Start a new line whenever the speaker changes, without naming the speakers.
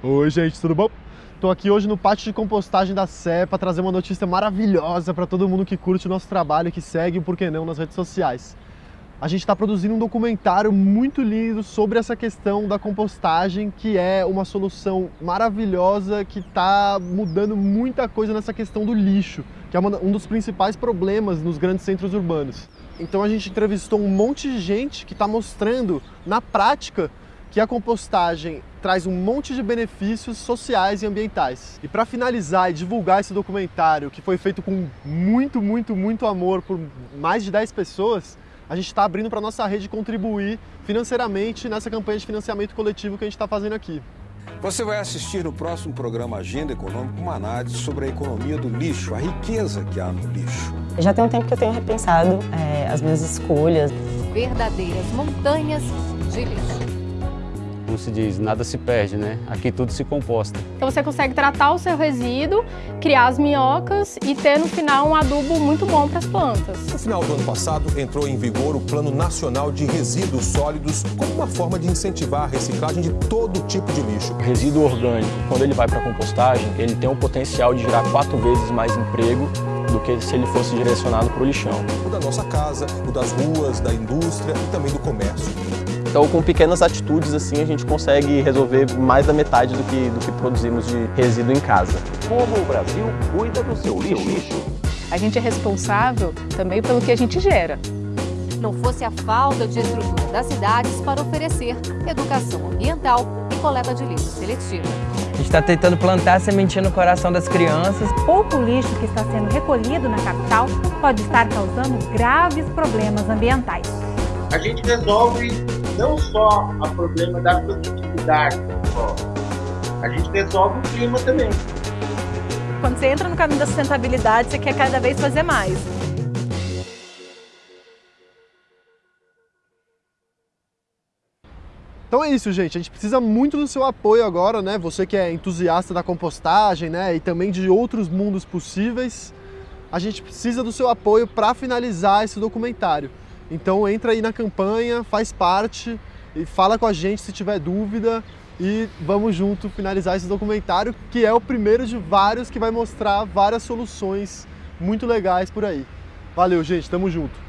Oi gente, tudo bom? Estou aqui hoje no pátio de compostagem da Sé para trazer uma notícia maravilhosa para todo mundo que curte o nosso trabalho e que segue, por que não, nas redes sociais. A gente está produzindo um documentário muito lindo sobre essa questão da compostagem, que é uma solução maravilhosa que está mudando muita coisa nessa questão do lixo, que é um dos principais problemas nos grandes centros urbanos. Então a gente entrevistou um monte de gente que está mostrando na prática que a compostagem traz um monte de benefícios sociais e ambientais. E para finalizar e divulgar esse documentário, que foi feito com muito, muito, muito amor por mais de 10 pessoas, a gente está abrindo para a nossa rede contribuir financeiramente nessa campanha de financiamento coletivo que a gente está fazendo aqui.
Você vai assistir no próximo programa Agenda Econômica uma análise sobre a economia do lixo, a riqueza que há no lixo.
Já tem um tempo que eu tenho repensado é, as minhas escolhas.
Verdadeiras montanhas de lixo
como se diz, nada se perde, né? Aqui tudo se composta.
Então você consegue tratar o seu resíduo, criar as minhocas e ter no final um adubo muito bom para as plantas.
No final do ano passado, entrou em vigor o Plano Nacional de Resíduos Sólidos como uma forma de incentivar a reciclagem de todo tipo de lixo.
O resíduo orgânico, quando ele vai para a compostagem, ele tem o potencial de gerar quatro vezes mais emprego do que se ele fosse direcionado para o lixão.
O da nossa casa, o das ruas, da indústria e também do comércio.
Então, com pequenas atitudes assim, a gente consegue resolver mais da metade do que, do que produzimos de resíduo em casa.
Como o Brasil cuida do seu lixo?
A gente é responsável também pelo que a gente gera.
Não fosse a falta de estrutura das cidades para oferecer educação ambiental e coleta de lixo seletiva.
A gente está tentando plantar a sementinha no coração das crianças.
Pouco lixo que está sendo recolhido na capital pode estar causando graves problemas ambientais.
A gente resolve não só o problema da produtividade, a gente resolve o clima também.
Quando você entra no caminho da sustentabilidade, você quer cada vez fazer mais.
Então é isso, gente. A gente precisa muito do seu apoio agora, né? Você que é entusiasta da compostagem, né? E também de outros mundos possíveis. A gente precisa do seu apoio para finalizar esse documentário. Então entra aí na campanha, faz parte e fala com a gente se tiver dúvida e vamos junto finalizar esse documentário que é o primeiro de vários que vai mostrar várias soluções muito legais por aí. Valeu, gente, tamo junto!